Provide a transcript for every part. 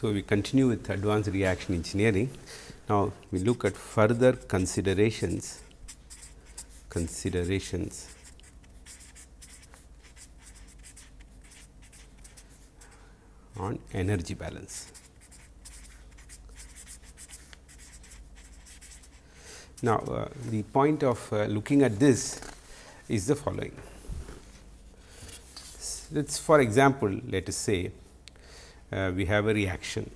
So, we continue with advanced reaction engineering. Now, we look at further considerations considerations on energy balance. Now, uh, the point of uh, looking at this is the following. Let us for example, let us say uh, we have a reaction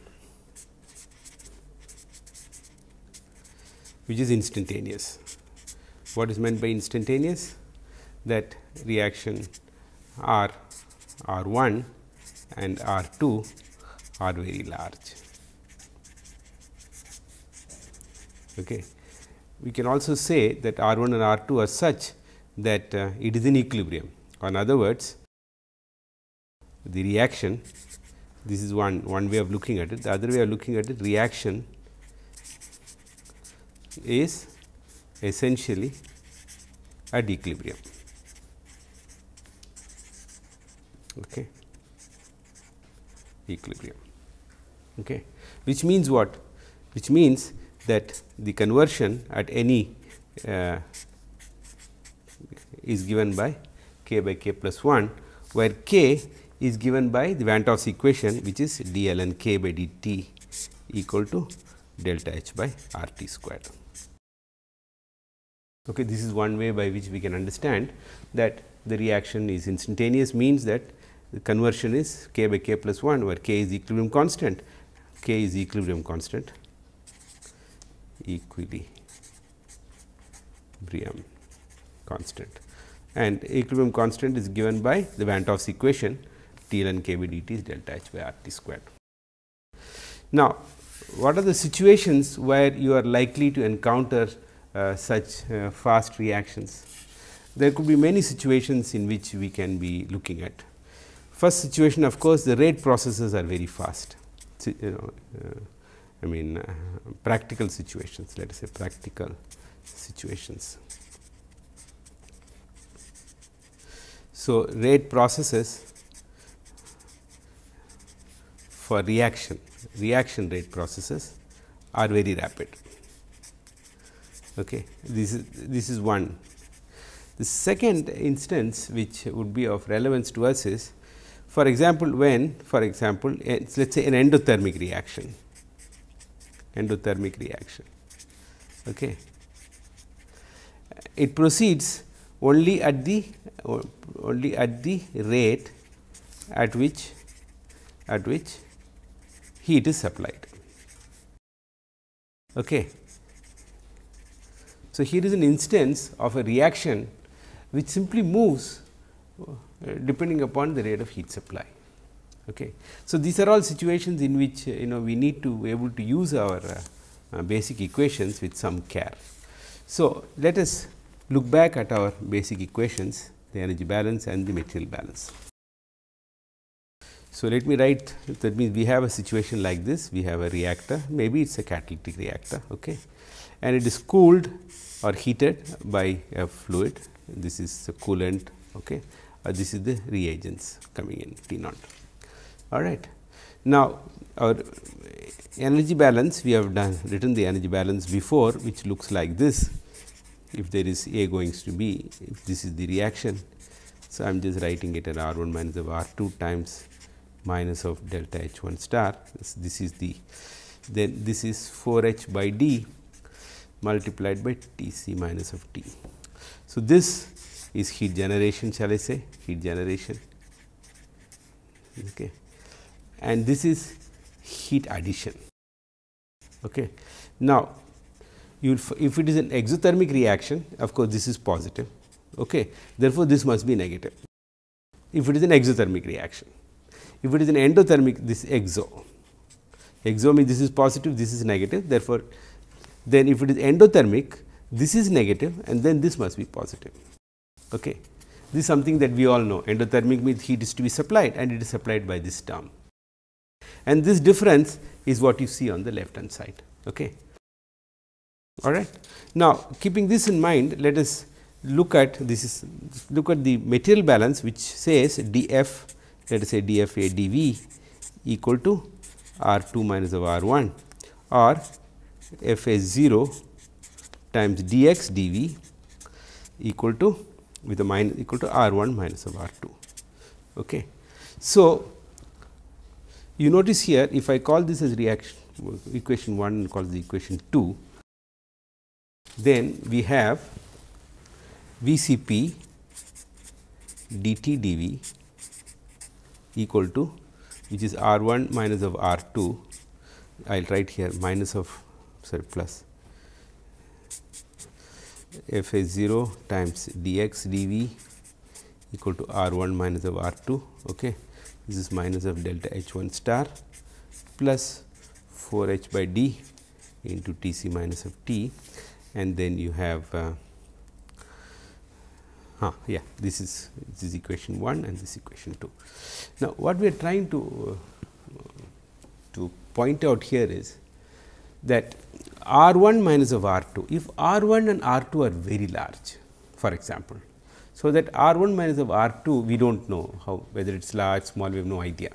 which is instantaneous. What is meant by instantaneous? That reaction R R 1 and R 2 are very large. Okay. We can also say that R 1 and R 2 are such that uh, it is in equilibrium. In other words, the reaction this is one one way of looking at it. The other way of looking at it reaction is essentially at equilibrium okay? Equilibrium. Okay? Which means what? Which means that the conversion at any uh, is given by k by k plus 1 where k is given by the Van 't Hoff's equation which is d ln k by d t equal to delta h by r t squared. Okay, this is one way by which we can understand that the reaction is instantaneous means that the conversion is k by k plus 1 where k is equilibrium constant, k is equilibrium constant equally, equilibrium constant and equilibrium constant is given by the Van 't Hoff's equation T ln k by d t is delta h by r t squared. Now, what are the situations where you are likely to encounter uh, such uh, fast reactions? There could be many situations in which we can be looking at. First situation of course, the rate processes are very fast. You know, uh, I mean uh, practical situations, let us say practical situations. So, rate processes for reaction, reaction rate processes are very rapid. Okay. This is this is one. The second instance which would be of relevance to us is for example, when for example, let us say an endothermic reaction, endothermic reaction. Okay. It proceeds only at the only at the rate at which at which heat is supplied. Okay. So, here is an instance of a reaction which simply moves uh, depending upon the rate of heat supply. Okay. So, these are all situations in which uh, you know we need to be able to use our uh, basic equations with some care. So, let us look back at our basic equations the energy balance and the material balance. So, let me write that means we have a situation like this we have a reactor maybe it is a catalytic reactor okay, and it is cooled or heated by a fluid this is the coolant okay, uh, this is the reagents coming in T naught all right. Now, our energy balance we have done written the energy balance before which looks like this if there is A going to B if this is the reaction. So, I am just writing it at R 1 minus of R 2 times minus of delta H 1 star this, this is the then this is 4 H by D multiplied by T c minus of T. So, this is heat generation shall I say heat generation okay. and this is heat addition. Okay. Now, you if it is an exothermic reaction of course, this is positive okay. therefore, this must be negative if it is an exothermic reaction. If it is an endothermic this exo, exo means this is positive this is negative therefore, then if it is endothermic this is negative and then this must be positive. Okay. This is something that we all know endothermic means heat is to be supplied and it is supplied by this term and this difference is what you see on the left hand side. Okay. All right. Now, keeping this in mind let us look at this is look at the material balance which says d f let us say d f a d v equal to R 2 minus of R 1 or f a 0 times d x d v equal to with a minus equal to R 1 minus of R 2. Okay. So, you notice here if I call this as reaction equation 1 and call the equation 2, then we have V c p d t d v equal to which is R 1 minus of R 2, I will write here minus of sorry plus f a 0 times d x d v equal to R 1 minus of R 2. Okay. This is minus of delta H 1 star plus 4 h by d into T c minus of t and then you have uh, huh, yeah this is this is equation 1 and this equation 2. Now, what we are trying to uh, to point out here is that R 1 minus of R 2, if R 1 and R 2 are very large for example. So, that R 1 minus of R 2 we do not know how whether it is large small we have no idea.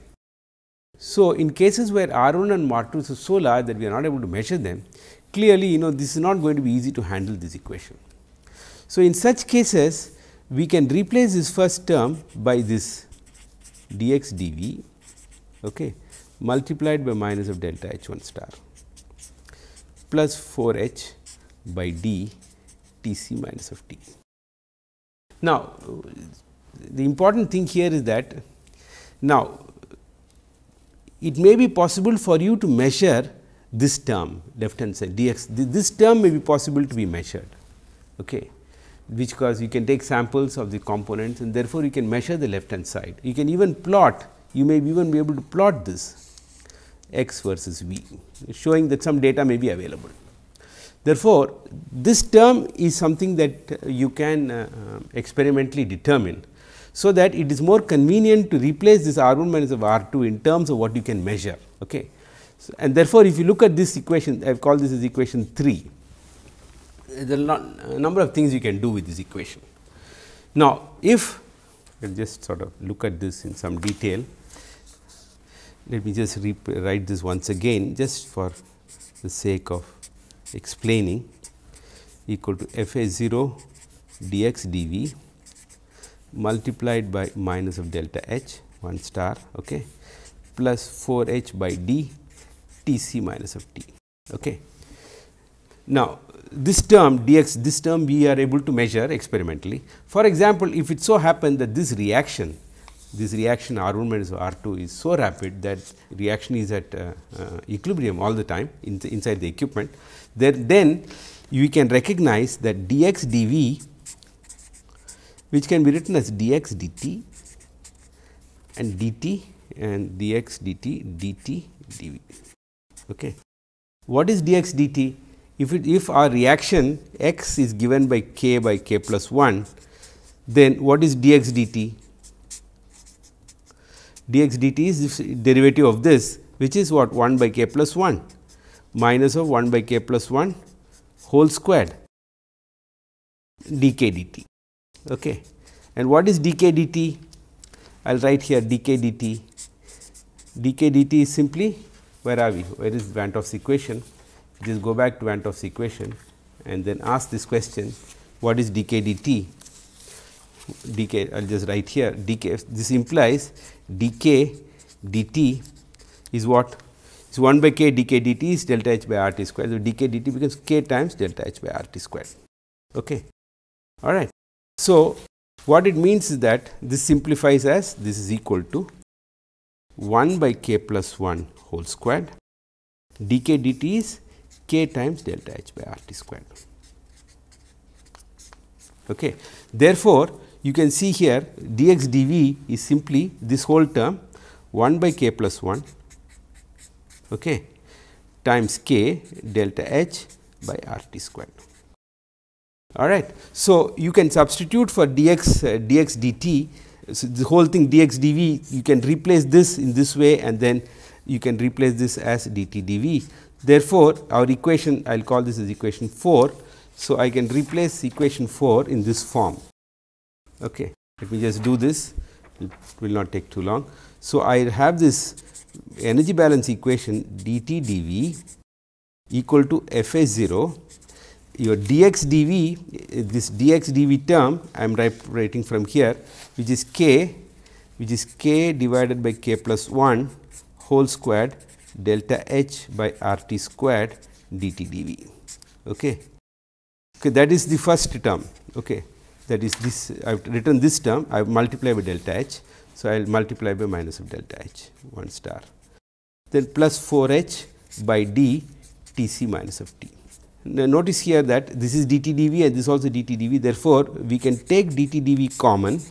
So, in cases where R 1 and R 2 are so large that we are not able to measure them clearly you know this is not going to be easy to handle this equation. So, in such cases we can replace this first term by this d x d v okay, multiplied by minus of delta h 1 star plus 4 h by d T c minus of t. Now, the important thing here is that now it may be possible for you to measure this term left hand side d x this term may be possible to be measured okay, which cause you can take samples of the components and therefore, you can measure the left hand side. You can even plot you may even be able to plot this x versus v showing that some data may be available. Therefore, this term is something that you can uh, experimentally determine. So, that it is more convenient to replace this R 1 minus of R 2 in terms of what you can measure. Okay. So, and therefore, if you look at this equation I have called this as equation 3, there are a number of things you can do with this equation. Now, if we will just sort of look at this in some detail, let me just write this once again just for the sake of explaining equal to f a 0 d x d v multiplied by minus of delta h 1 star okay, plus 4 h by d T c minus of t. Okay. Now, this term d x this term we are able to measure experimentally. For example, if it so happen that this reaction this reaction R 1 minus R 2 is so rapid that reaction is at uh, uh, equilibrium all the time in the inside the equipment, then, then you can recognize that d x d v which can be written as d x d t and d t and d x d t d t d v. Okay. What is d x d t? If it if our reaction x is given by k by k plus 1, then what is d x d t? d x d t is derivative of this which is what 1 by k plus 1 minus of 1 by k plus 1 whole squared d k d t. Okay. And what is dk dt? I will write here d k d t. d k d t is simply where are we? Where is Van 't Hoff's equation? Just go back to Hoff's equation and then ask this question what is d k d t? d k I will just write here d k this implies d k d t is what is 1 by k d k d t is delta h by r t square. So, d k d t becomes k times delta h by r t square. Okay. All right. So, what it means is that this simplifies as this is equal to 1 by k plus 1 whole squared d k d t is k times delta h by r t squared. Okay. Therefore, you can see here dx dv is simply this whole term 1 by k plus 1 okay, times k delta h by r t squared. All right. So, you can substitute for dx uh, dx dt so the whole thing dx dv you can replace this in this way and then you can replace this as dt dv. Therefore, our equation I will call this as equation 4. So, I can replace equation 4 in this form. Okay. Let me just do this, it will not take too long. So, I have this energy balance equation dt dv equal to f a 0 your dx dv this dx dv term I am writing from here which is k which is k divided by k plus 1 whole squared delta h by r t squared dt dv. Okay. Okay, that is the first term. Okay. That is this I have written this term I have multiplied by delta h. So, I will multiply by minus of delta h 1 star then plus 4 h by d T c minus of t. Now, notice here that this is dt dv and this also dt dv therefore, we can take dt dv common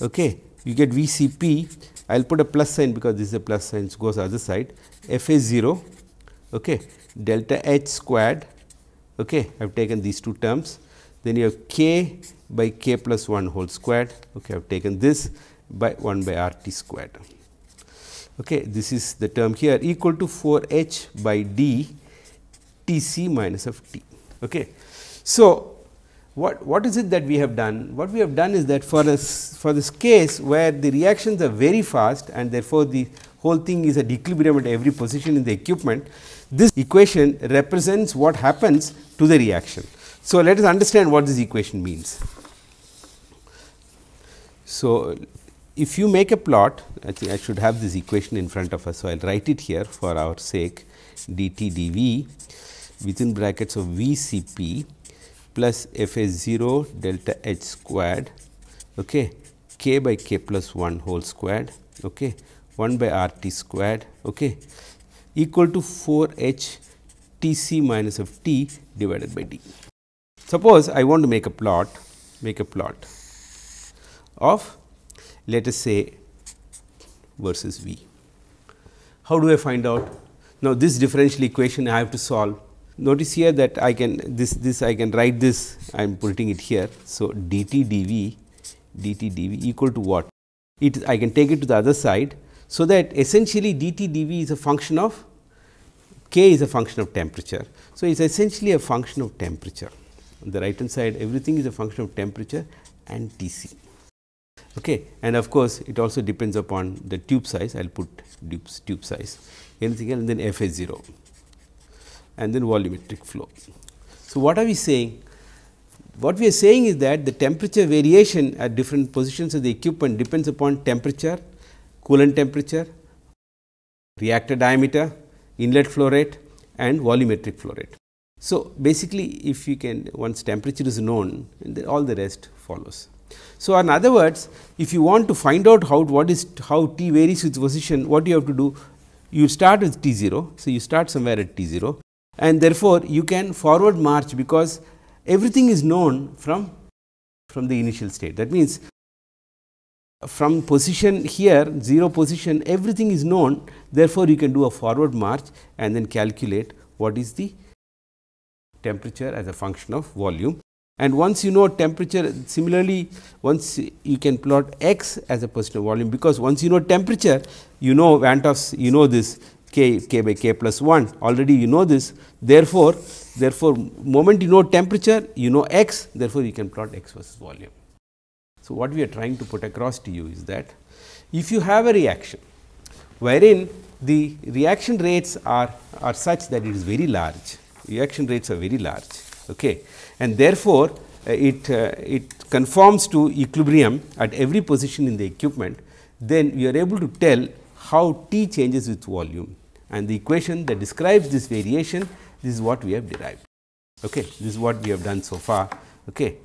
okay. you get V c p I will put a plus sign because this is a plus sign goes other side f a 0 okay. delta h squared okay. I have taken these two terms then you have k by k plus 1 whole squared okay. I have taken this by 1 by r t squared. Okay. This is the term here equal to 4 h by d T c minus of t. Okay. So, what, what is it that we have done? What we have done is that for this, for this case where the reactions are very fast and therefore, the whole thing is at equilibrium at every position in the equipment, this equation represents what happens to the reaction. So, let us understand what this equation means. So, if you make a plot, I think I should have this equation in front of us. So, I will write it here for our sake dt dv within brackets of V c p plus f a 0 delta h squared okay, k by k plus 1 whole squared okay, 1 by r t squared okay, equal to 4 h t c minus of t divided by d. Suppose I want to make a plot, make a plot of let us say versus V. How do I find out? Now, this differential equation I have to solve notice here that I can this this I can write this I am putting it here. So, dt dv dt dv equal to what? It I can take it to the other side. So, that essentially dt dv is a function of k is a function of temperature. So, it is essentially a function of temperature on the right hand side everything is a function of temperature and T c. Okay. And of course, it also depends upon the tube size I will put tube size anything else and then f is 0 and then volumetric flow. So, what are we saying? What we are saying is that the temperature variation at different positions of the equipment depends upon temperature, coolant temperature, reactor diameter, inlet flow rate and volumetric flow rate. So, basically if you can once temperature is known then all the rest follows. So, in other words if you want to find out how what is how T varies with position what you have to do you start with T 0. So, you start somewhere at T 0 and therefore, you can forward march because everything is known from from the initial state. That means, from position here 0 position everything is known therefore, you can do a forward march and then calculate what is the temperature as a function of volume. And once you know temperature similarly once you can plot x as a percent of volume because once you know temperature you know Van 't Hoff's you know this k k by k plus 1 already you know this therefore, therefore, moment you know temperature you know x therefore, you can plot x versus volume. So, what we are trying to put across to you is that if you have a reaction wherein the reaction rates are, are such that it is very large reaction rates are very large okay. and therefore, uh, it, uh, it conforms to equilibrium at every position in the equipment then we are able to tell how T changes with volume and the equation that describes this variation this is what we have derived. Okay. This is what we have done so far. Okay.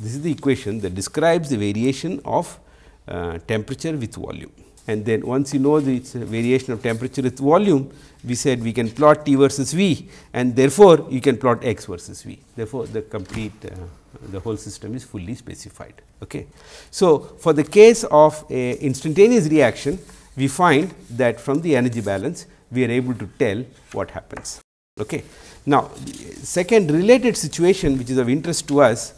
This is the equation that describes the variation of uh, temperature with volume and then once you know the variation of temperature with volume we said we can plot T versus V and therefore, you can plot x versus V. Therefore, the complete uh, the whole system is fully specified. Okay. So, for the case of a instantaneous reaction we find that from the energy balance we are able to tell what happens. Okay. Now, second related situation which is of interest to us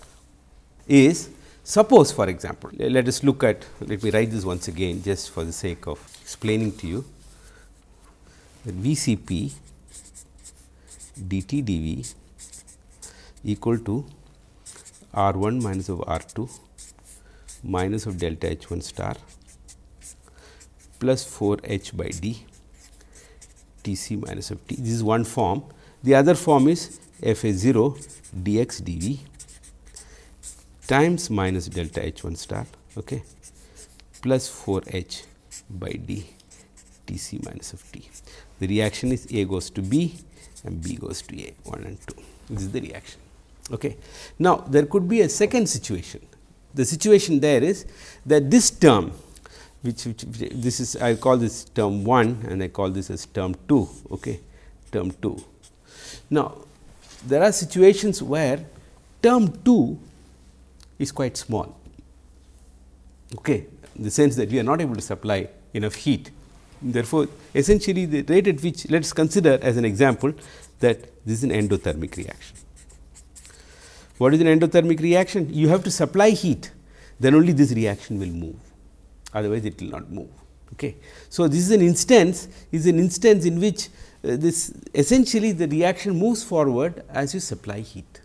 is suppose for example, let us look at let me write this once again just for the sake of explaining to you that V c p dt dv equal to r 1 minus of r 2 minus of delta h 1 star plus 4 h by d T c minus of t. This is one form. The other form is f a 0 d x d v times minus delta h 1 star okay, plus 4 h by d T c minus of t. The reaction is A goes to B and B goes to A 1 and 2. This is the reaction. Okay. Now, there could be a second situation. The situation there is that this term which, which, which this is I call this term 1 and I call this as term 2 okay, term 2. Now, there are situations where term 2 is quite small okay, in the sense that we are not able to supply enough heat. Therefore, essentially the rate at which let us consider as an example that this is an endothermic reaction. What is an endothermic reaction? You have to supply heat, then only this reaction will move, otherwise it will not move. Okay. So, this is an instance is an instance in which uh, this essentially the reaction moves forward as you supply heat.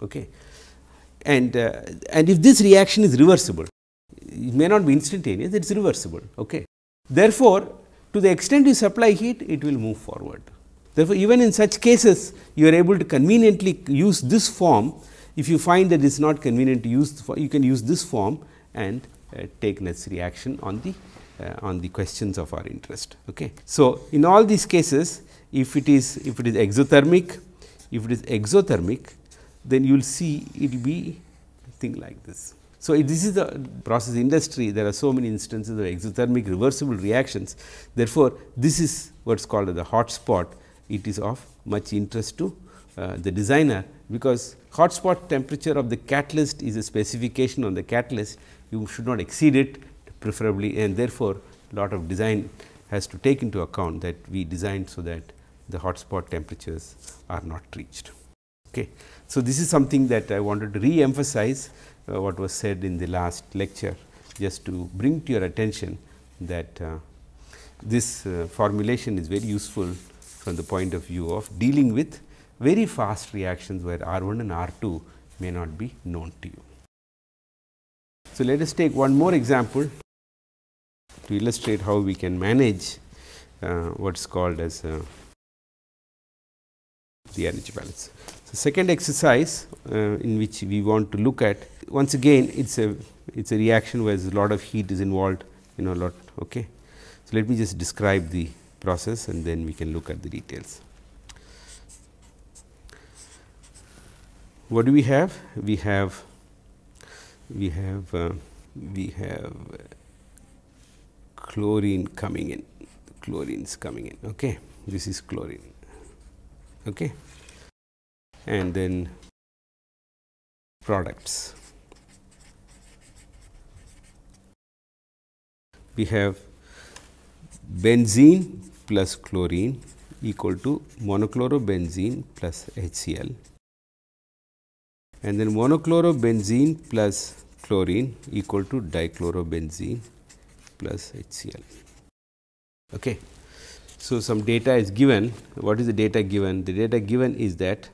Okay. And, uh, and if this reaction is reversible, it may not be instantaneous, it is reversible. Okay. Therefore, to the extent you supply heat, it will move forward. Therefore, even in such cases, you are able to conveniently use this form. If you find that it is not convenient to use, you can use this form and take necessary action on the uh, on the questions of our interest. Okay. So, in all these cases, if it is if it is exothermic, if it is exothermic, then you will see it will be thing like this. So, this is the process industry there are so many instances of exothermic reversible reactions. Therefore, this is what is called the hot spot it is of much interest to uh, the designer, because hot spot temperature of the catalyst is a specification on the catalyst you should not exceed it preferably and therefore, a lot of design has to take into account that we designed so that the hot spot temperatures are not reached. Okay. So, this is something that I wanted to re-emphasize uh, what was said in the last lecture just to bring to your attention that uh, this uh, formulation is very useful from the point of view of dealing with very fast reactions where R 1 and R 2 may not be known to you. So, let us take one more example to illustrate how we can manage uh, what is called as uh, the energy balance. So, second exercise uh, in which we want to look at once again it is a it is a reaction where a lot of heat is involved you know lot okay. So, let me just describe the process and then we can look at the details. What do we have? We have we have uh, we have chlorine coming in. Chlorine is coming in. Okay this is chlorine. Okay. And then products. We have benzene plus chlorine equal to monochlorobenzene plus HCl and then monochlorobenzene plus chlorine equal to dichlorobenzene plus HCl. Okay. So, some data is given. What is the data given? The data given is that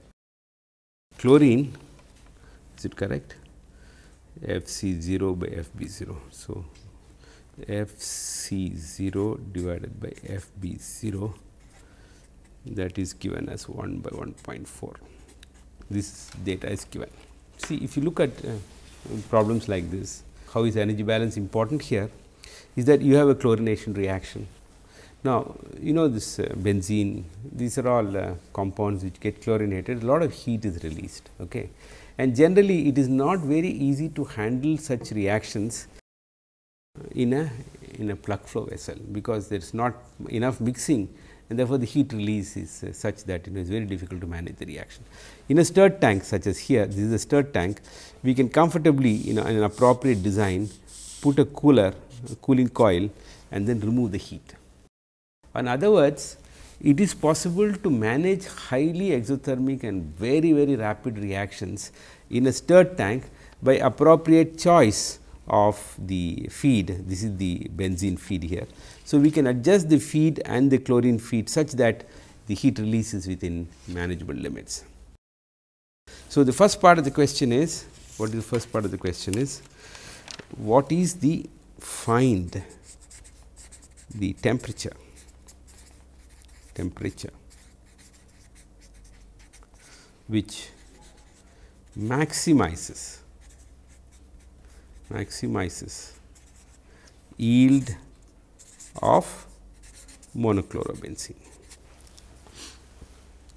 chlorine is it correct? F c 0 by F b 0. So, f c 0 divided by f b 0 that is given as 1 by 1.4. This data is given. See if you look at uh, problems like this, how is energy balance important here is that you have a chlorination reaction. Now, you know this uh, benzene, these are all uh, compounds which get chlorinated, a lot of heat is released. Okay. And generally, it is not very easy to handle such reactions in a in a plug flow vessel, because there is not enough mixing and therefore, the heat release is uh, such that it is very difficult to manage the reaction. In a stirred tank such as here, this is a stirred tank, we can comfortably you know in an appropriate design put a cooler a cooling coil and then remove the heat. In other words, it is possible to manage highly exothermic and very very rapid reactions in a stirred tank by appropriate choice of the feed, this is the benzene feed here. So, we can adjust the feed and the chlorine feed such that the heat release is within manageable limits. So, the first part of the question is what is the first part of the question is what is the find the temperature temperature which maximizes maximizes yield of monochlorobenzene.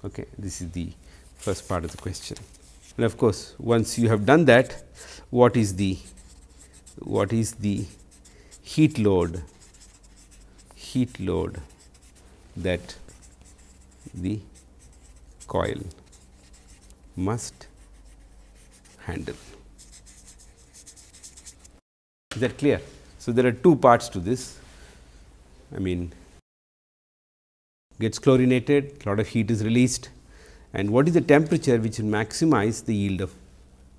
Okay, this is the first part of the question. And of course, once you have done that, what is the what is the heat load heat load that the coil must handle. Is that clear? So, there are two parts to this. I mean gets chlorinated, lot of heat is released and what is the temperature which will maximize the yield of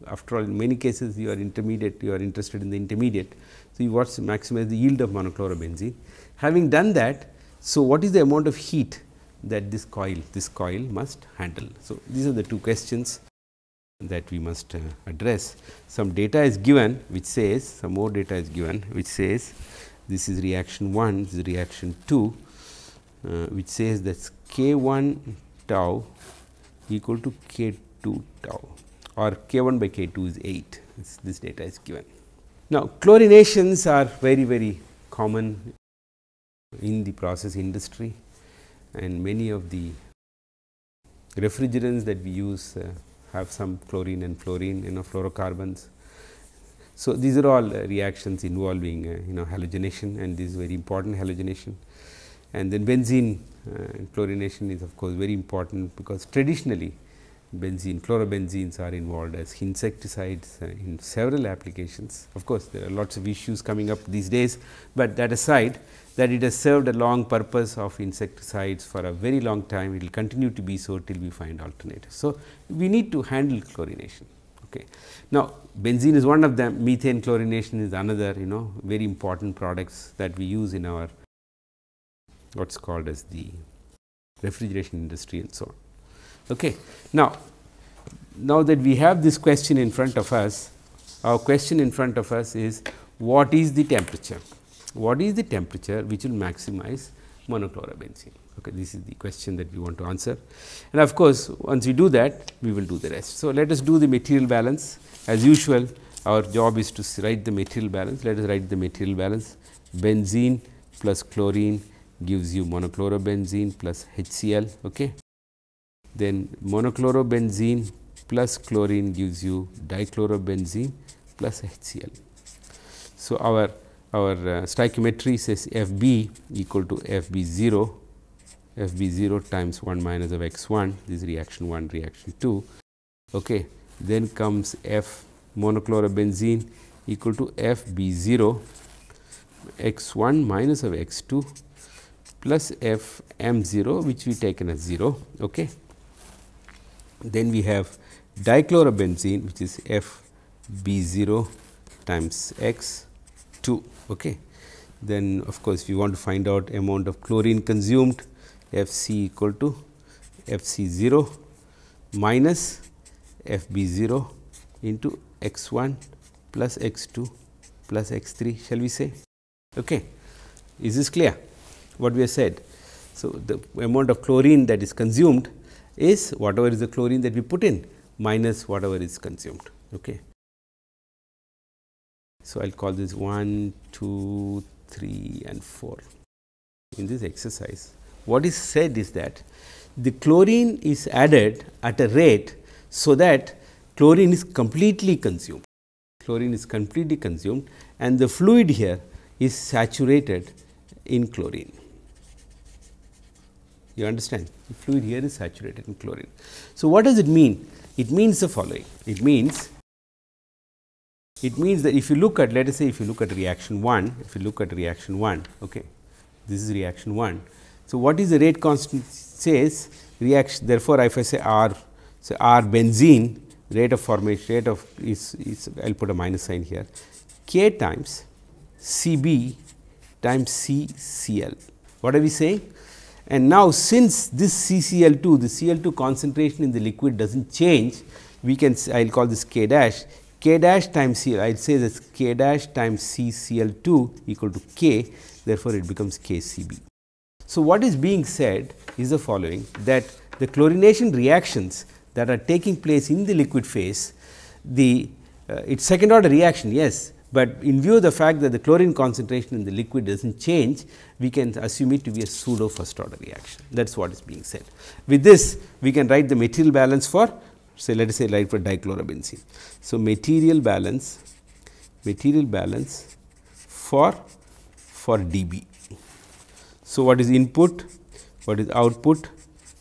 after all in many cases you are intermediate you are interested in the intermediate. So, you want to maximize the yield of monochlorobenzene. Having done that, so what is the amount of heat that this coil this coil must handle. So, these are the two questions that we must uh, address. Some data is given which says some more data is given which says this is reaction 1 this is reaction 2 uh, which says that k 1 tau equal to k 2 tau or k 1 by k 2 is 8 this, this data is given. Now, chlorinations are very very common in the process industry and many of the refrigerants that we use uh, have some chlorine and fluorine you know fluorocarbons. So, these are all uh, reactions involving uh, you know halogenation and this is very important halogenation and then benzene uh, chlorination is of course very important because traditionally benzene chlorobenzenes are involved as insecticides uh, in several applications. Of course, there are lots of issues coming up these days, but that aside that it has served a long purpose of insecticides for a very long time, it will continue to be so till we find alternatives. So, we need to handle chlorination. Okay. Now, benzene is one of them, methane chlorination is another you know very important products that we use in our what is called as the refrigeration industry and so on. Okay. Now, now that we have this question in front of us, our question in front of us is what is the temperature? What is the temperature which will maximize monochlorobenzene. Okay, this is the question that we want to answer. And of course, once we do that, we will do the rest. So, let us do the material balance as usual our job is to write the material balance. Let us write the material balance benzene plus chlorine gives you monochlorobenzene plus HCl. Okay. Then monochlorobenzene plus chlorine gives you dichlorobenzene plus HCl. So, our our uh, stoichiometry says F b equal to F b 0, F b 0 times 1 minus of x 1 this is reaction 1 reaction 2. Okay. Then comes F monochlorobenzene equal to F b 0 x 1 minus of x 2 plus F m 0 which we taken as 0. Okay. Then we have dichlorobenzene which is F b 0 times x 2 Okay. Then of course, we want to find out amount of chlorine consumed F c equal to F c 0 minus F b 0 into x 1 plus x 2 plus x 3 shall we say. Okay. Is this clear what we have said? So, the amount of chlorine that is consumed is whatever is the chlorine that we put in minus whatever is consumed. Okay. So, I will call this 1, 2, 3 and 4 in this exercise. What is said is that the chlorine is added at a rate, so that chlorine is completely consumed. Chlorine is completely consumed and the fluid here is saturated in chlorine. You understand? The fluid here is saturated in chlorine. So, what does it mean? It means the following. It means it means that if you look at let us say if you look at reaction 1, if you look at reaction 1, okay, this is reaction 1. So, what is the rate constant says reaction therefore, if I say R, so R benzene rate of formation rate of is, is I will put a minus sign here k times C b times C C L. What are we saying? And now, since this C C L 2 the C L 2 concentration in the liquid does not change we can I will call this k dash k dash times C I would say that k dash times C Cl 2 equal to k therefore, it becomes k C b. So, what is being said is the following that the chlorination reactions that are taking place in the liquid phase the uh, its second order reaction yes, but in view of the fact that the chlorine concentration in the liquid does not change we can assume it to be a pseudo first order reaction that is what is being said. With this we can write the material balance for say let us say like for dichlorobenzene. So, material balance material balance for for dB. So, what is input what is output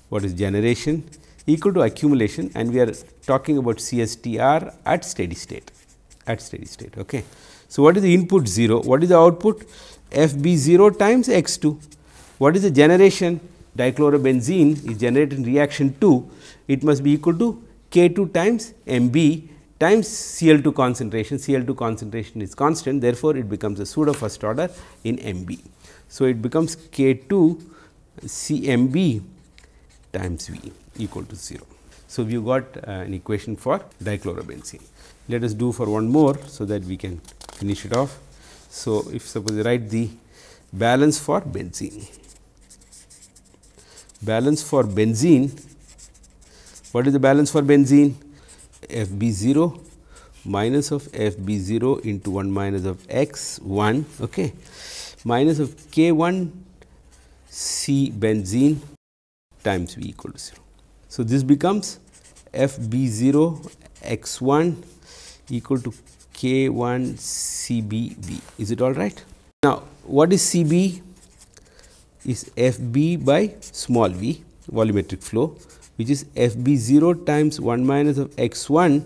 what is generation equal to accumulation and we are talking about CSTR at steady state at steady state. Okay. So, what is the input 0? What is the output? FB 0 times x 2. What is the generation? Dichlorobenzene is generated in reaction 2, it must be equal to K 2 times MB times Cl 2 concentration, Cl 2 concentration is constant therefore, it becomes a pseudo first order in MB. So, it becomes K 2 CMB times V equal to 0. So, we got uh, an equation for dichlorobenzene. Let us do for one more, so that we can finish it off. So, if suppose I write the balance for benzene, balance for benzene, what is the balance for benzene? F b 0 minus of F b 0 into 1 minus of x 1 okay, minus of k 1 C benzene times V equal to 0. So, this becomes f b 0 x 1 equal to k 1 C b v. Is it all right? Now, what is C b? Is f b by small v volumetric flow which is f b 0 times 1 minus of x 1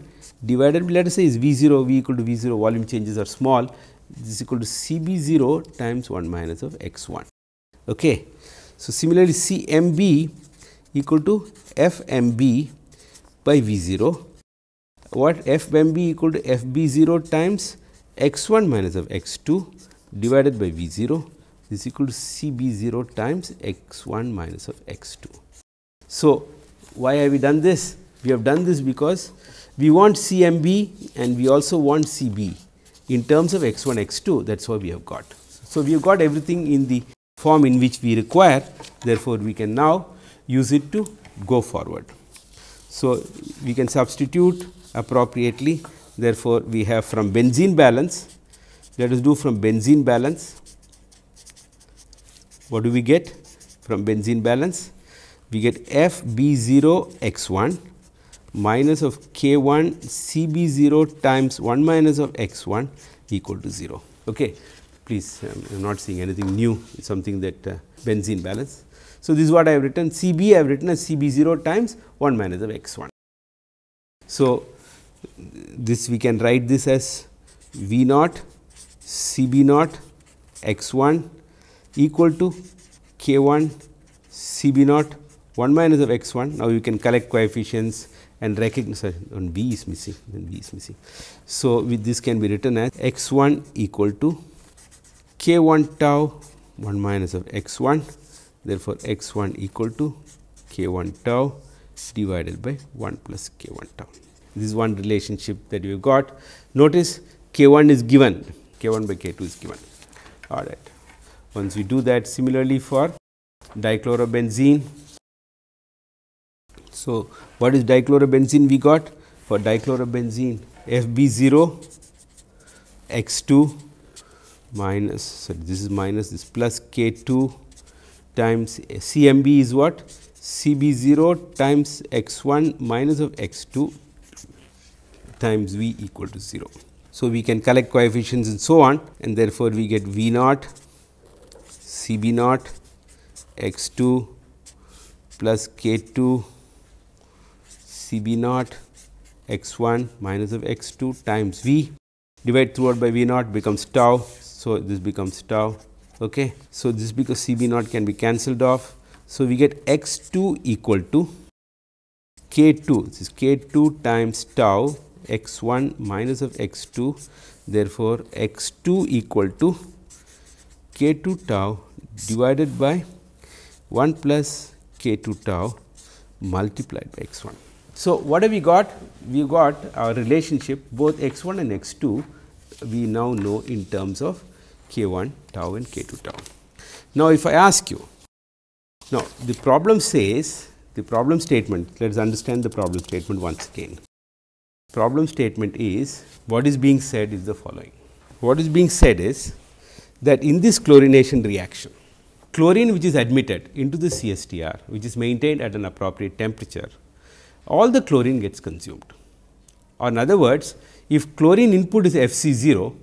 divided by let us say is v 0 v equal to v 0 volume changes are small this is equal to C b 0 times 1 minus of x 1. Okay. So, similarly, C m b equal to f m b by V 0 what f m b equal to f b 0 times x 1 minus of x 2 divided by V 0 is equal to C b 0 times x 1 minus of x 2. So, why have we done this? We have done this because we want C m b and we also want C b in terms of x 1 x 2 that is what we have got. So, we have got everything in the form in which we require therefore, we can now use it to go forward. So, we can substitute appropriately therefore, we have from benzene balance let us do from benzene balance what do we get from benzene balance we get f b 0 x 1 minus of k 1 c b 0 times 1 minus of x 1 equal to 0. Okay. Please I am not seeing anything new something that uh, benzene balance. So, this is what I have written C b I have written as C b 0 times 1 minus of x 1. So, this we can write this as V naught C b naught x 1 equal to k 1 C b naught 1 minus of x 1. Now, you can collect coefficients and recognize on B is missing then B is missing. So, with this can be written as x 1 equal to k 1 tau 1 minus of x 1 therefore, x 1 equal to k 1 tau divided by 1 plus k 1 tau. This is one relationship that you got. Notice k 1 is given, k 1 by k 2 is given. All right. Once we do that similarly for dichlorobenzene. So, what is dichlorobenzene we got? For dichlorobenzene F b 0 x 2 minus sorry this is minus this plus k 2 times C m b is what? C b 0 times x 1 minus of x 2 times v equal to 0. So, we can collect coefficients and so on and therefore, we get v naught C b naught x 2 plus k 2 C b naught x 1 minus of x 2 times v divide throughout by v naught becomes tau. So, this becomes tau Okay. So, this because C b naught can be cancelled off. So, we get x 2 equal to k 2 this is k 2 times tau x 1 minus of x 2 therefore, x 2 equal to k 2 tau divided by 1 plus k 2 tau multiplied by x 1. So, what have we got? We got our relationship both x 1 and x 2 we now know in terms of k 1 tau and k 2 tau. Now, if I ask you, now the problem says the problem statement, let us understand the problem statement once again. Problem statement is what is being said is the following. What is being said is that in this chlorination reaction, chlorine which is admitted into the CSTR which is maintained at an appropriate temperature, all the chlorine gets consumed. Or in other words, if chlorine input is Fc0,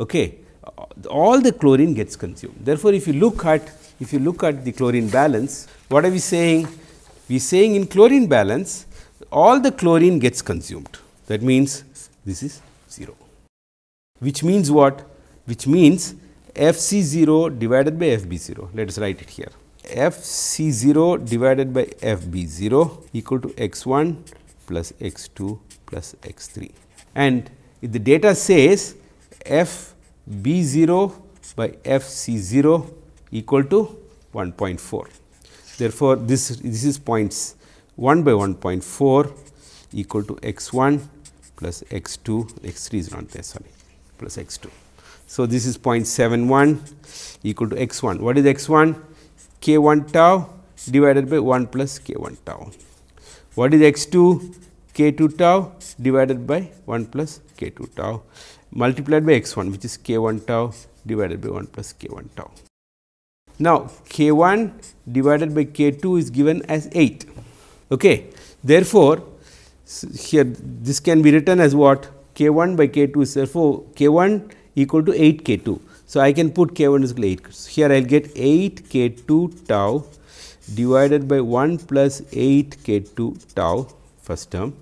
okay, all the chlorine gets consumed. Therefore, if you look at if you look at the chlorine balance, what are we saying? We are saying in chlorine balance, all the chlorine gets consumed. That means, this is 0, which means what? Which means f c 0 divided by f b 0. Let us write it here. F c 0 divided by f b 0 equal to x 1 plus x 2 plus x 3. And if the data says f b 0 by f c 0 equal to 1.4. Therefore, this, this is points 1 by 1.4 equal to x 1 plus x 2, x 3 is not there sorry plus x 2. So, this is 0.71 equal to x 1. What is x 1? K 1 tau divided by 1 plus k 1 tau. What is x 2? k 2 tau divided by 1 plus k 2 tau multiplied by x 1 which is k 1 tau divided by 1 plus k 1 tau. Now, k 1 divided by k 2 is given as 8. Okay. Therefore, here this can be written as what k 1 by k 2 is therefore, k 1 equal to 8 k 2. So, I can put k 1 is equal to 8. So, here I will get 8 k 2 tau divided by 1 plus 8 k 2 tau first term.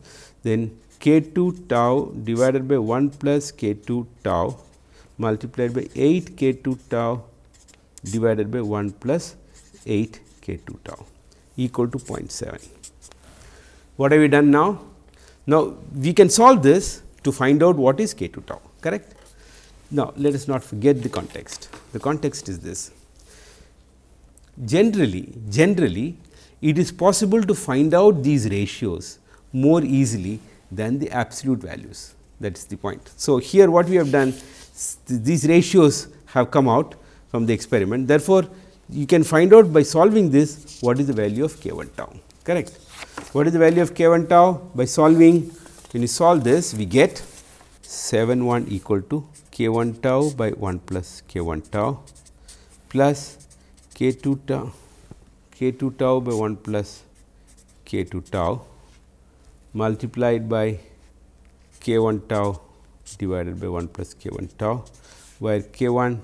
Then k 2 tau divided by 1 plus k 2 tau multiplied by 8 k 2 tau divided by 1 plus 8 k 2 tau equal to 0.7. What have we done now? Now, we can solve this to find out what is k 2 tau correct. Now, let us not forget the context. The context is this. Generally, generally it is possible to find out these ratios more easily than the absolute values that is the point. So, here what we have done these ratios have come out from the experiment. Therefore, you can find out by solving this what is the value of k 1 tau correct. What is the value of k 1 tau by solving when you solve this we get 7 1 equal to k 1 tau by 1 plus k 1 tau plus k 2 tau k 2 tau by 1 plus k 2 tau multiplied by k 1 tau divided by 1 plus k 1 tau where k 1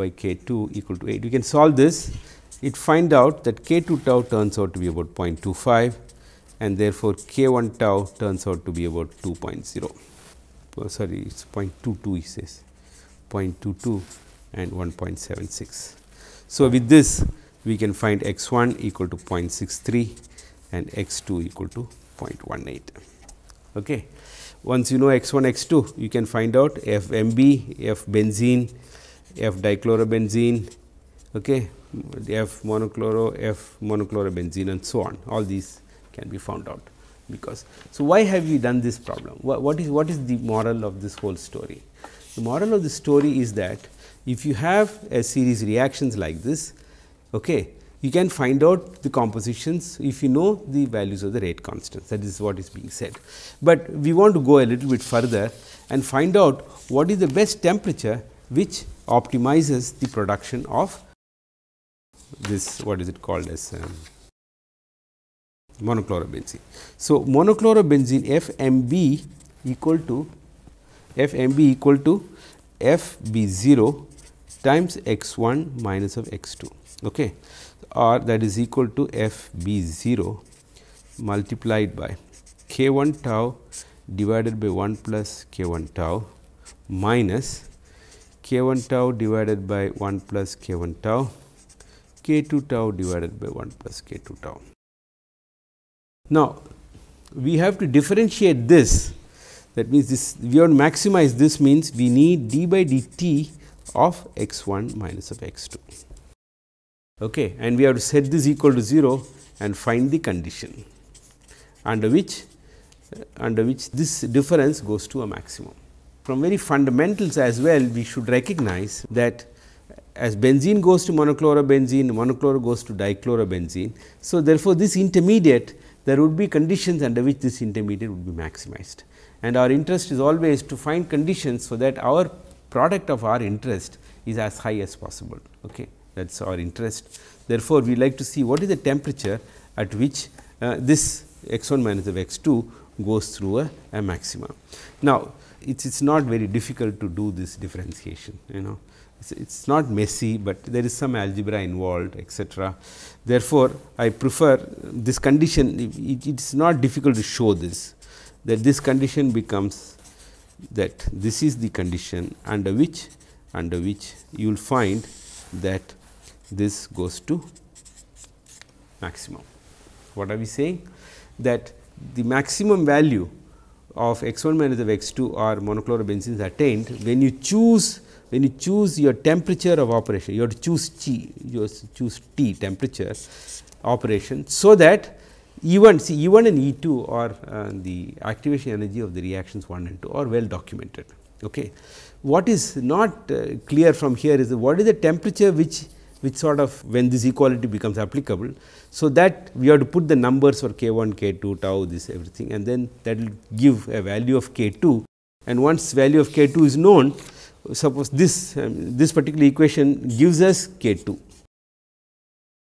by k 2 equal to 8. We can solve this, it find out that k 2 tau turns out to be about 0.25 and therefore, k 1 tau turns out to be about 2.0. Oh, sorry, it is 0.22 he says 0.22 and 1.76. So, with this we can find x 1 equal to 0.63 and x 2 equal to 0.18. Okay. Once you know x 1 x 2 you can find out f m b, f benzene F dichlorobenzene, okay, F monochloro, F monochlorobenzene and so on. All these can be found out because. So, why have we done this problem? What, what is what is the moral of this whole story? The moral of the story is that if you have a series reactions like this, okay, you can find out the compositions if you know the values of the rate constants that is what is being said. But we want to go a little bit further and find out what is the best temperature which optimizes the production of this what is it called as um, monochlorobenzene. So, monochlorobenzene FMB equal to FMB equal to FB0 times x 1 minus of x 2 okay, or that is equal to FB0 multiplied by k 1 tau divided by 1 plus k 1 tau minus k 1 tau divided by 1 plus k 1 tau, k 2 tau divided by 1 plus k 2 tau. Now, we have to differentiate this that means this we want to maximize this means we need d by dt of x 1 minus of x 2 okay and we have to set this equal to 0 and find the condition under which uh, under which this difference goes to a maximum. From very fundamentals as well we should recognize that as benzene goes to monochlorobenzene, monochloro goes to dichlorobenzene. So, therefore, this intermediate there would be conditions under which this intermediate would be maximized and our interest is always to find conditions so that our product of our interest is as high as possible. Okay. That is our interest. Therefore, we like to see what is the temperature at which uh, this x 1 minus of x 2 goes through a, a maximum. Now, it is not very difficult to do this differentiation you know it is not messy, but there is some algebra involved etc. Therefore, I prefer this condition it, is not difficult to show this that this condition becomes that this is the condition under which under which you will find that this goes to maximum. What are we saying? That the maximum value of x 1 minus of x 2 or monochlorobenzene is attained when you choose when you choose your temperature of operation you have to choose T you choose T temperature operation. So, that E 1 see E 1 and E 2 are uh, the activation energy of the reactions 1 and 2 are well documented. Okay. What is not uh, clear from here is what is the temperature which which sort of when this equality becomes applicable. So, that we have to put the numbers for k 1, k 2, tau this everything and then that will give a value of k 2 and once value of k 2 is known suppose this um, this particular equation gives us k 2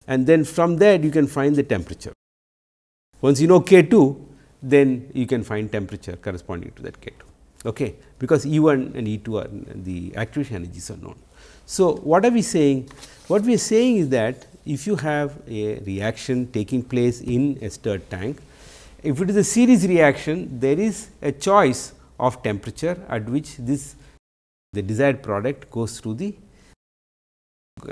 and then from that you can find the temperature. Once you know k 2 then you can find temperature corresponding to that k 2 okay, because E 1 and E 2 are the activation energies are known. So, what are we saying? What we are saying is that if you have a reaction taking place in a stirred tank, if it is a series reaction, there is a choice of temperature at which this the desired product goes through the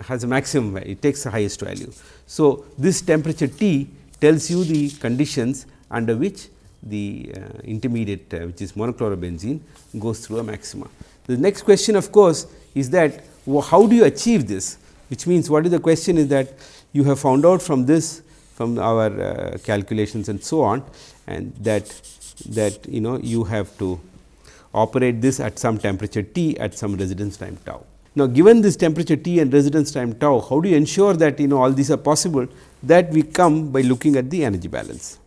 has a maximum value, it takes the highest value. So, this temperature T tells you the conditions under which the uh, intermediate uh, which is monochlorobenzene goes through a maxima. The next question of course, is that how do you achieve this which means what is the question is that you have found out from this from our uh, calculations and so on and that that you know you have to operate this at some temperature T at some residence time tau. Now, given this temperature T and residence time tau, how do you ensure that you know all these are possible? That we come by looking at the energy balance.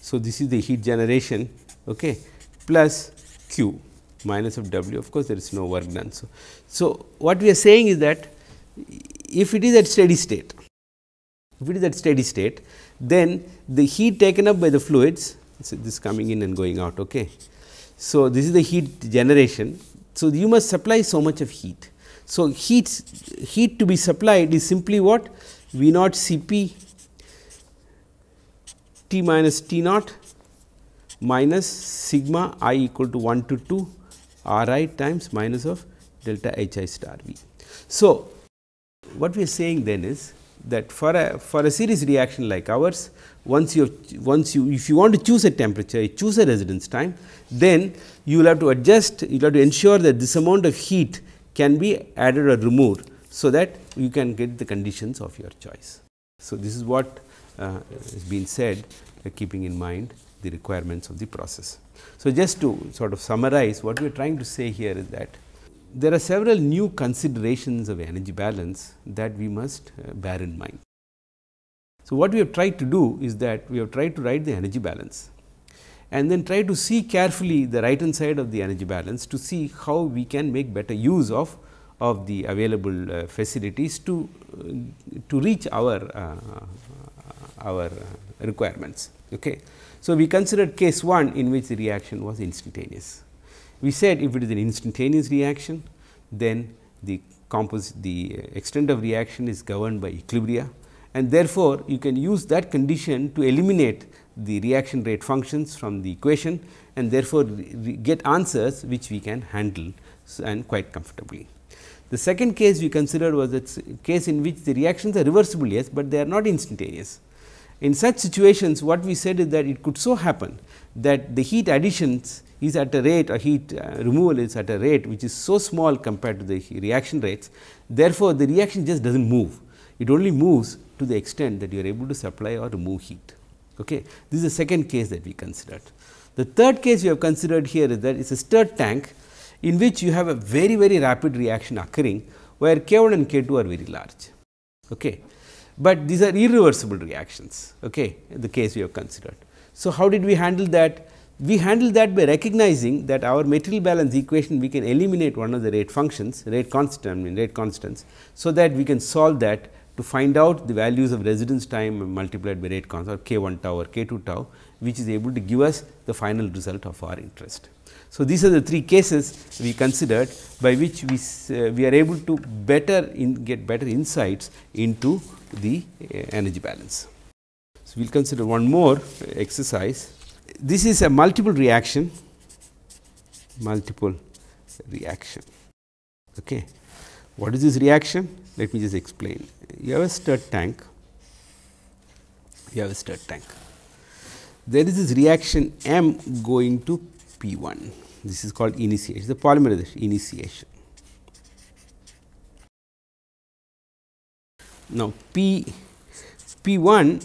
So, this is the heat generation okay, plus Q minus of W of course, there is no work done. So, so what we are saying is that if it is at steady state, if it is at steady state, then the heat taken up by the fluids, so this coming in and going out. Okay. So, this is the heat generation. So, you must supply so much of heat. So, heat heat to be supplied is simply what V naught C p T minus T naught minus sigma i equal to 1 to 2 r i times minus of delta h i star v. So, what we are saying then is that for a for a series reaction like ours once you once you if you want to choose a temperature choose a residence time then you will have to adjust you will have to ensure that this amount of heat can be added or removed so that you can get the conditions of your choice. So, this is what uh, has been said uh, keeping in mind the requirements of the process. So, just to sort of summarize what we are trying to say here is that there are several new considerations of energy balance that we must uh, bear in mind. So, what we have tried to do is that we have tried to write the energy balance and then try to see carefully the right hand side of the energy balance to see how we can make better use of of the available uh, facilities to uh, to reach our uh, our requirements. Okay. So, we considered case 1 in which the reaction was instantaneous. We said if it is an instantaneous reaction, then the composite the extent of reaction is governed by equilibria and therefore, you can use that condition to eliminate the reaction rate functions from the equation and therefore, get answers which we can handle and quite comfortably. The second case we considered was a case in which the reactions are reversible yes, but they are not instantaneous In such situations what we said is that it could so happen that the heat additions is at a rate or heat uh, removal is at a rate which is so small compared to the reaction rates. Therefore, the reaction just does not move, it only moves to the extent that you are able to supply or remove heat. Okay. This is the second case that we considered. The third case we have considered here is that it is a stirred tank in which you have a very very rapid reaction occurring where K 1 and K 2 are very large. Okay. But these are irreversible reactions, okay, the case we have considered. So, how did we handle that? We handle that by recognizing that our material balance equation we can eliminate one of the rate functions rate constant I mean rate constants. So, that we can solve that to find out the values of residence time multiplied by rate constant or k 1 tau or k 2 tau which is able to give us the final result of our interest. So, these are the three cases we considered by which we, uh, we are able to better in get better insights into the uh, energy balance. So, we will consider one more exercise. This is a multiple reaction, multiple reaction. Okay. What is this reaction? Let me just explain. You have a stirred tank, you have a stirred tank. There is this reaction M going to P 1 this is called initiation, the polymerization initiation. Now, P P 1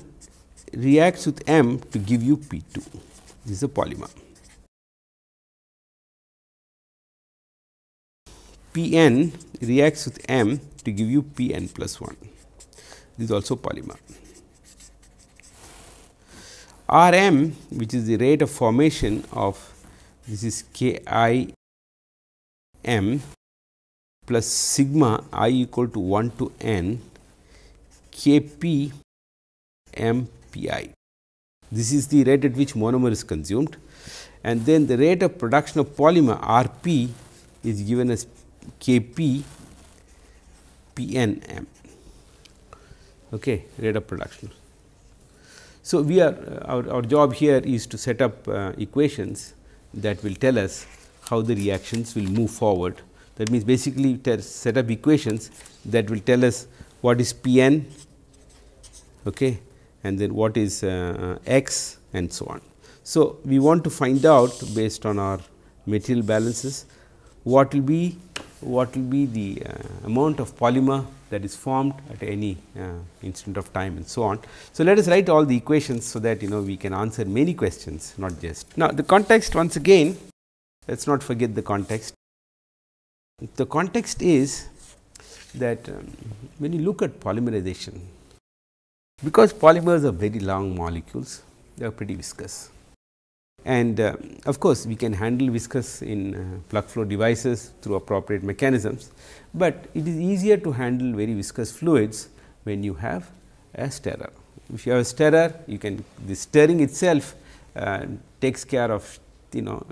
reacts with M to give you P 2, this is a polymer. P n reacts with M to give you P n plus 1, this is also polymer. R m which is the rate of formation of this is k i m plus sigma i equal to 1 to n k p m p i. This is the rate at which monomer is consumed and then the rate of production of polymer R p is given as k p p n m okay, rate of production. So, we are uh, our, our job here is to set up uh, equations that will tell us how the reactions will move forward. That means, basically set up equations that will tell us what is P n okay, and then what is uh, x and so on. So, we want to find out based on our material balances what will be what will be the uh, amount of polymer that is formed at any uh, instant of time and so on. So, let us write all the equations, so that you know we can answer many questions not just. Now, the context once again let us not forget the context. The context is that um, when you look at polymerization, because polymers are very long molecules, they are pretty viscous and uh, of course, we can handle viscous in uh, plug flow devices through appropriate mechanisms, but it is easier to handle very viscous fluids when you have a stirrer. If you have a stirrer, you can the stirring itself uh, takes care of you know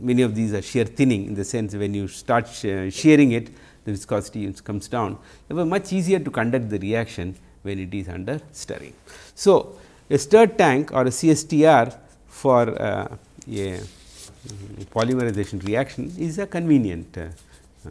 many of these are shear thinning in the sense when you start shearing it the viscosity comes down. It was much easier to conduct the reaction when it is under stirring. So, a stirred tank or a CSTR for uh, a polymerization reaction is a convenient uh, uh,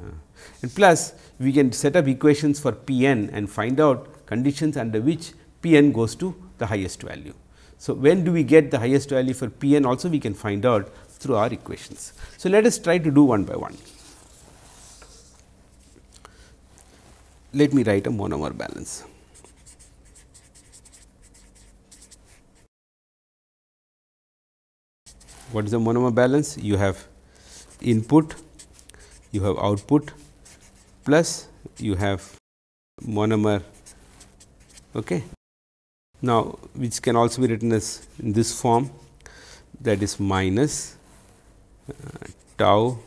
and plus we can set up equations for P n and find out conditions under which P n goes to the highest value. So, when do we get the highest value for P n also we can find out through our equations. So, let us try to do one by one. Let me write a monomer balance. What is the monomer balance? You have input, you have output plus you have monomer. Okay. Now, which can also be written as in this form that is minus uh, tau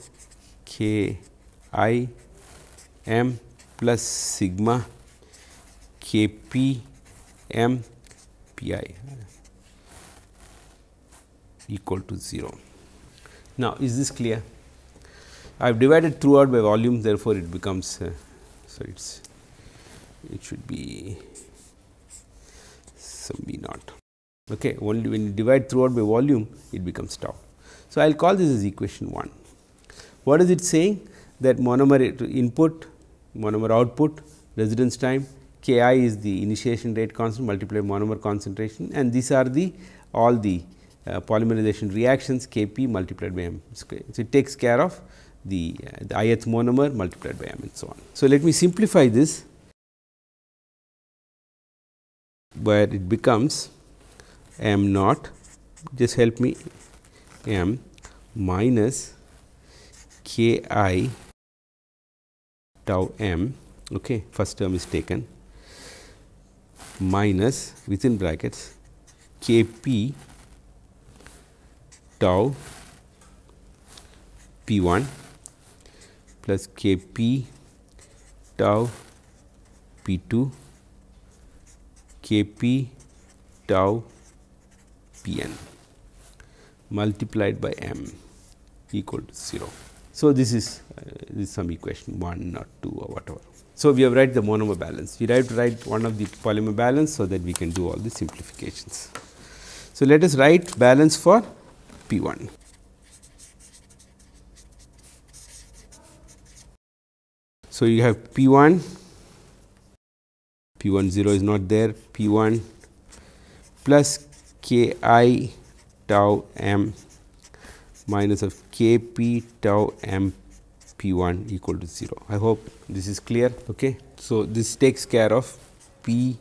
k i m plus sigma k p m p i equal to 0. Now, is this clear? I have divided throughout by volume therefore, it becomes uh, so it is it should be some V naught. Okay, only when you divide throughout by volume it becomes tau. So, I will call this as equation 1. What is it saying that monomer input, monomer output, residence time K i is the initiation rate constant multiplied monomer concentration and these are the all the polymerization reactions K p multiplied by m square. So, it takes care of the, uh, the ith monomer multiplied by m and so on. So, let me simplify this where it becomes m naught just help me m minus k i tau m okay first term is taken minus within brackets k p tau p 1 plus k p tau p 2 k p tau p n multiplied by m equal to 0. So, this is uh, this is some equation 1 or 2 or whatever. So, we have write the monomer balance. We have to write one of the polymer balance, so that we can do all the simplifications. So, let us write balance for P 1. So, you have P 1, P 1 0 is not there, P 1 plus K i tau m minus of k p tau m p 1 equal to 0. I hope this is clear. Okay. So, this takes care of p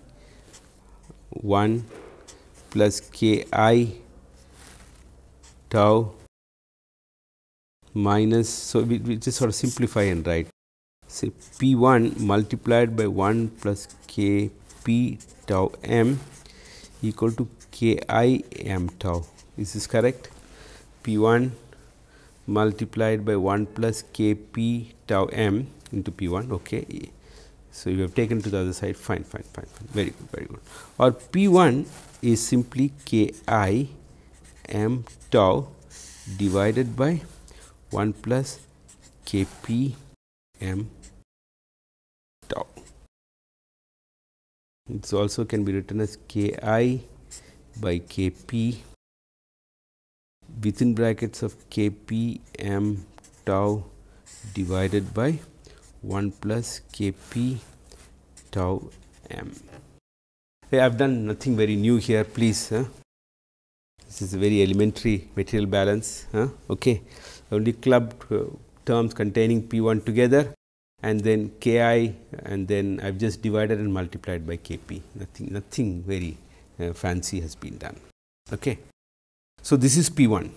1 plus k i tau minus. So, we, we just sort of simplify and write say p 1 multiplied by 1 plus k p tau m equal to k i m tau. Is this correct? P 1 multiplied by 1 plus k p tau m into P 1. Okay. So, you have taken to the other side fine fine fine fine very good very good or P 1 is simply k i m tau divided by 1 plus k p m tau. It also can be written as k i by k p within brackets of k p m tau divided by 1 plus k p tau m. I have done nothing very new here please. Huh? This is a very elementary material balance. Huh? Okay. Only clubbed uh, terms containing p 1 together and then k i and then I have just divided and multiplied by k p nothing nothing very uh, fancy has been done. Okay. So, this is P 1.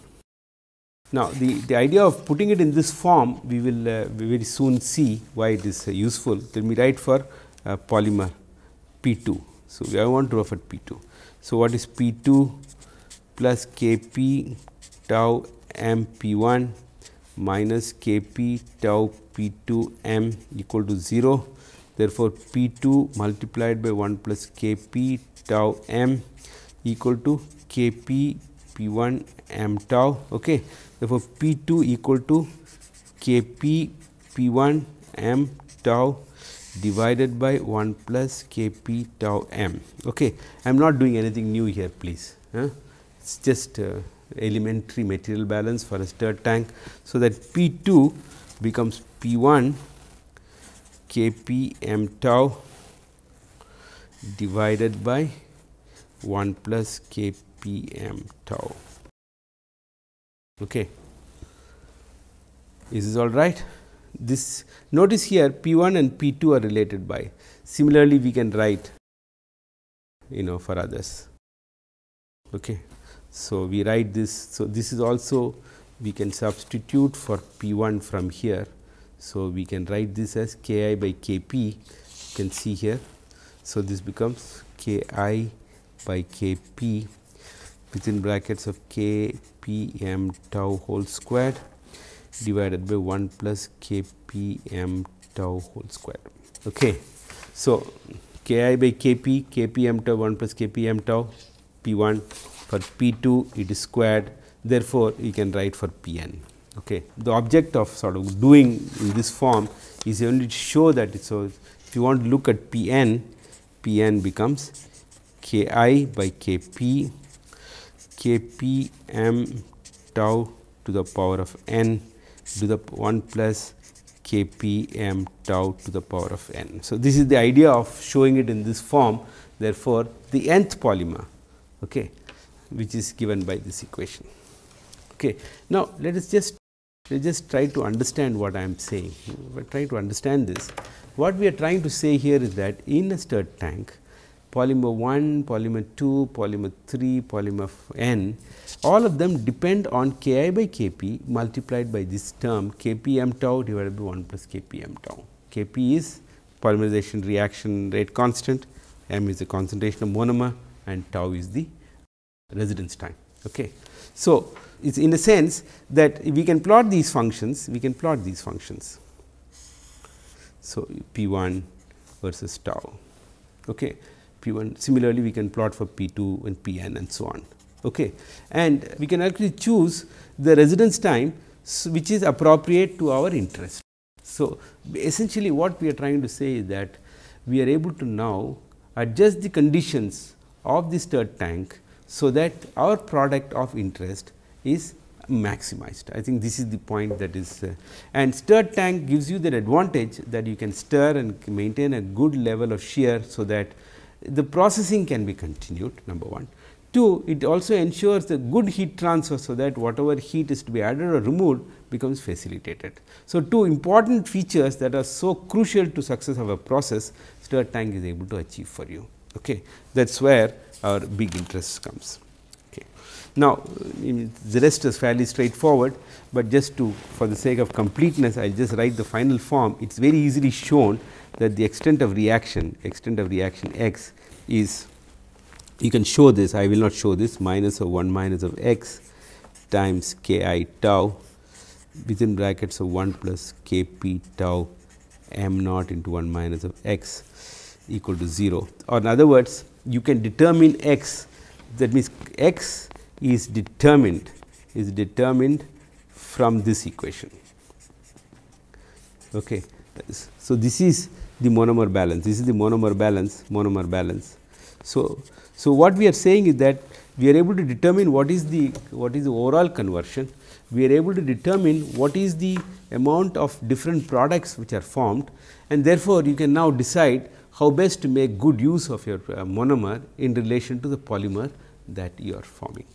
Now, the, the idea of putting it in this form we will uh, very soon see why it is uh, useful. Let me write for uh, polymer P 2. So, I want to refer P 2. So, what is P 2 plus K p tau m P 1 minus K p tau P 2 m equal to 0. Therefore, P 2 multiplied by 1 plus K p tau m equal to K p P 1 m tau. Okay. Therefore, P 2 equal to K p P 1 m tau divided by 1 plus K p tau m. Okay. I am not doing anything new here please. Huh? It is just uh, elementary material balance for a stirred tank. So, that P 2 becomes P 1 K p m tau divided by 1 plus K p m tau. Okay. Is this all right? This notice here P 1 and P 2 are related by. Similarly, we can write you know for others. Okay. So, we write this. So, this is also we can substitute for P 1 from here. So, we can write this as K i by K p you can see here. So, this becomes K i by K p within brackets of K p m tau whole squared divided by 1 plus K p m tau whole square. Okay. So, K i by K p, K p m tau 1 plus K p m tau P 1 for P 2 it is squared therefore, you can write for P n. Okay. The object of sort of doing in this form is only to show that. So, if you want to look at P n, P n becomes K i by K p K p m tau to the power of n to the 1 plus K k p m tau to the power of n. So, this is the idea of showing it in this form therefore, the nth polymer okay, which is given by this equation. Okay. Now, let us just let us just try to understand what I am saying, try to understand this. What we are trying to say here is that in a stirred tank, polymer 1, polymer 2, polymer 3, polymer n, all of them depend on k i by k p multiplied by this term k p m tau divided by 1 plus k p m tau. K p is polymerization reaction rate constant, m is the concentration of monomer and tau is the residence time. Okay. So, it is in a sense that we can plot these functions, we can plot these functions. So, P 1 versus tau. Okay. P 1 similarly, we can plot for P 2 and P n and so on. Okay. And we can actually choose the residence time which is appropriate to our interest. So, essentially what we are trying to say is that we are able to now adjust the conditions of the stirred tank so that our product of interest is maximized. I think this is the point that is uh, and stirred tank gives you that advantage that you can stir and maintain a good level of shear. So, that the processing can be continued number 1. 2 it also ensures a good heat transfer. So, that whatever heat is to be added or removed becomes facilitated. So, two important features that are so crucial to success of a process stirred tank is able to achieve for you. Okay. That is where our big interest comes. Okay. Now, the rest is fairly straightforward, but just to for the sake of completeness I will just write the final form. It is very easily shown that the extent of reaction extent of reaction x is you can show this I will not show this minus of 1 minus of x times k i tau within brackets of 1 plus k p tau m naught into 1 minus of x equal to 0 or in other words you can determine x that means x is determined is determined from this equation. Okay. So, this is the monomer balance this is the monomer balance monomer balance. So, so what we are saying is that we are able to determine what is the what is the overall conversion we are able to determine what is the amount of different products which are formed and therefore, you can now decide how best to make good use of your uh, monomer in relation to the polymer that you are forming.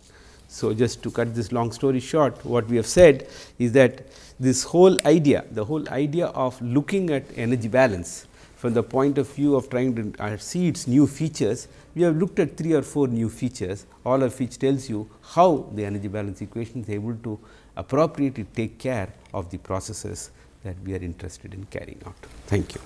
So, just to cut this long story short, what we have said is that this whole idea, the whole idea of looking at energy balance from the point of view of trying to uh, see its new features, we have looked at 3 or 4 new features, all of which tells you how the energy balance equation is able to appropriately take care of the processes that we are interested in carrying out. Thank you.